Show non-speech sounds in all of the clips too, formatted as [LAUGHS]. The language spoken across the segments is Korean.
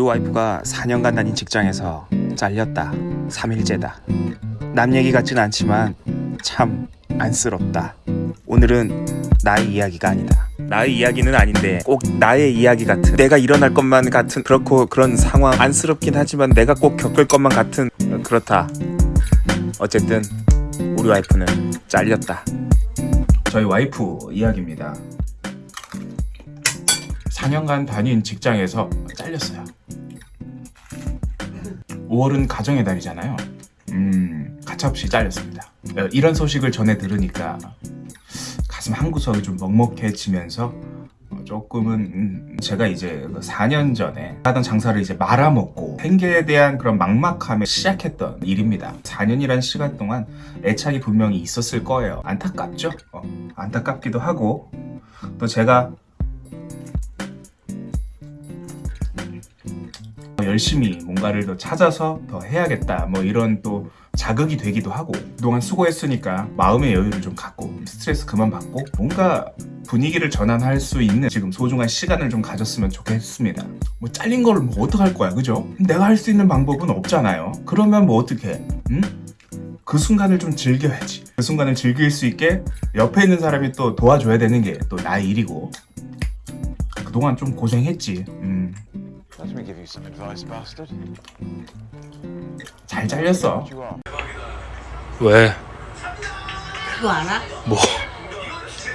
우리 와이프가 4년간 다닌 직장에서 잘렸다. 3일째다. 남 얘기 같진 않지만 참 안쓰럽다. 오늘은 나의 이야기가 아니다. 나의 이야기는 아닌데 꼭 나의 이야기 같은 내가 일어날 것만 같은 그렇고 그런 상황 안쓰럽긴 하지만 내가 꼭 겪을 것만 같은 그렇다. 어쨌든 우리 와이프는 잘렸다. 저희 와이프 이야기입니다. 4년간 다닌 직장에서 잘렸어요. 5월은 가정의 달이잖아요. 음, 가차없이 잘렸습니다. 어, 이런 소식을 전해 들으니까 가슴 한 구석이 좀 먹먹해지면서 어, 조금은 음, 제가 이제 4년 전에 하던 장사를 이제 말아먹고 생계에 대한 그런 막막함에 시작했던 일입니다. 4년이란 시간 동안 애착이 분명히 있었을 거예요. 안타깝죠? 어, 안타깝기도 하고 또 제가 열심히 뭔가를 더 찾아서 더 해야겠다. 뭐 이런 또 자극이 되기도 하고 그동안 수고했으니까 마음의 여유를 좀 갖고 스트레스 그만 받고 뭔가 분위기를 전환할 수 있는 지금 소중한 시간을 좀 가졌으면 좋겠습니다. 뭐 잘린 걸뭐 어떡할 거야 그죠? 내가 할 수 있는 방법은 없잖아요. 그러면 뭐 어떻게 응? 그 순간을 좀 즐겨야지. 그 순간을 즐길 수 있게 옆에 있는 사람이 또 도와줘야 되는 게 또 나의 일이고. 그동안 좀 고생했지. 음. Let me give you some advice, bastard. 잘 잘렸어 You are. 왜? 그거 알아? 뭐?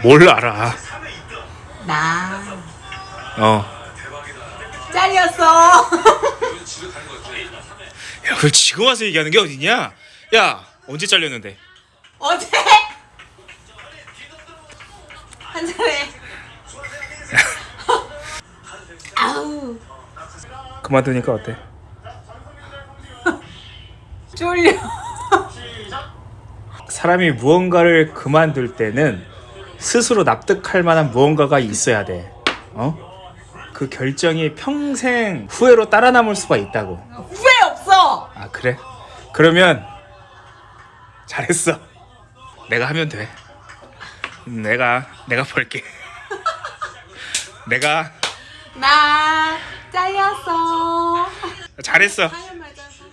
뭘 알아? 나 어. 잘렸어. 야, 그걸 지금 와서 얘기하는 게 어디냐? 야, 언제 잘렸는데? 어제 한 잔에 그만두니까 어때? [LAUGHS] 쫄려. 사람이 무언가를 그만둘 때는 스스로 납득할 만한 무언가가 있어야 돼. 어? 그 결정이 평생 후회로 따라 남을 수가 있다고. 후회 없어. 아, 그래? 그러면 잘했어. 내가 하면 돼. 내가 내가 볼게. [LAUGHS] 내가 나 잘렸어. 잘했어.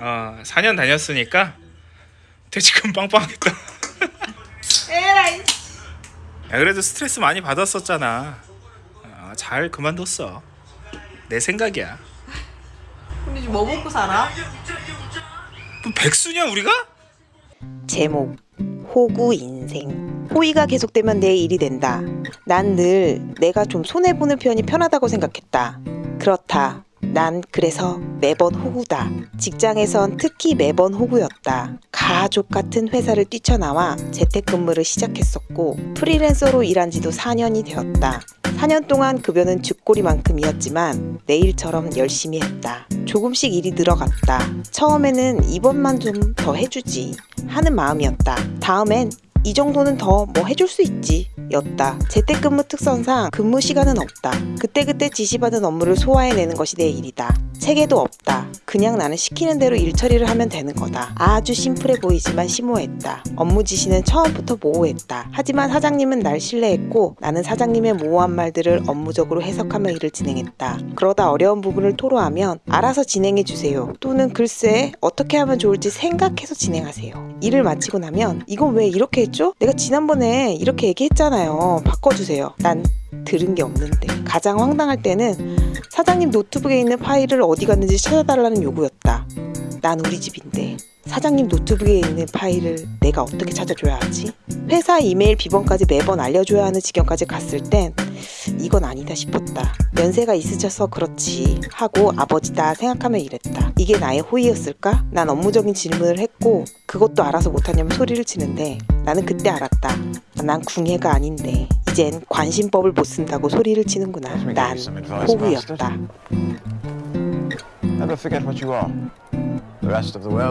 어, 4년 다녔으니까 퇴직금 빵빵하겠다. 에라이. 야, 그래도 스트레스 많이 받았었잖아. 어, 잘 그만뒀어. 내 생각이야. 근데 지금 뭐 먹고 살아? 뭐 백수냐 우리가? 제목 호구 인생 호의가 계속되면 내 일이 된다. 난 늘 내가 좀 손해 보는 편이 편하다고 생각했다. 그렇다. 난 그래서 매번 호구다. 직장에선 특히 매번 호구였다. 가족 같은 회사를 뛰쳐나와 재택근무를 시작했었고 프리랜서로 일한 지도 4년이 되었다. 4년 동안 급여는 쥐꼬리만큼이었지만 내일처럼 열심히 했다. 조금씩 일이 늘어갔다. 처음에는 이번만 좀 더 해주지 하는 마음이었다. 다음엔 이 정도는 더 뭐 해줄 수 있지 였다. 재택근무 특성상 근무 시간은 없다. 그때그때 지시받은 업무를 소화해내는 것이 내 일이다. 체계도 없다. 그냥 나는 시키는 대로 일 처리를 하면 되는 거다. 아주 심플해 보이지만 심오했다. 업무 지시는 처음부터 모호했다. 하지만 사장님은 날 신뢰했고 나는 사장님의 모호한 말들을 업무적으로 해석하며 일을 진행했다. 그러다 어려운 부분을 토로하면 알아서 진행해 주세요. 또는 글쎄 어떻게 하면 좋을지 생각해서 진행하세요. 일을 마치고 나면 이건 왜 이렇게 했죠? 내가 지난번에 이렇게 얘기했 잖아요. 바꿔주세요. 난 들은 게 없는데 가장 황당할 때는 사장님 노트북에 있는 파일을 어디 갔는지 찾아달라는 요구였다. 난 우리 집인데 사장님 노트북에 있는 파일을 내가 어떻게 찾아줘야 하지? 회사 이메일 비번까지 매번 알려줘야 하는 지경까지 갔을 땐 이건 아니다 싶었다. 연세가 있으셔서 그렇지 하고 아버지다 생각하며 일했다. 이게 나의 호의였을까? 난 업무적인 질문을 했고 그것도 알아서 못하냐면 소리를 치는데 나는 그때 알았다. 난 궁예가 아닌데 이젠 관심법을 못 쓴다고 소리를 치는구나. 난 호구였다. Never forget what you are. The rest of the world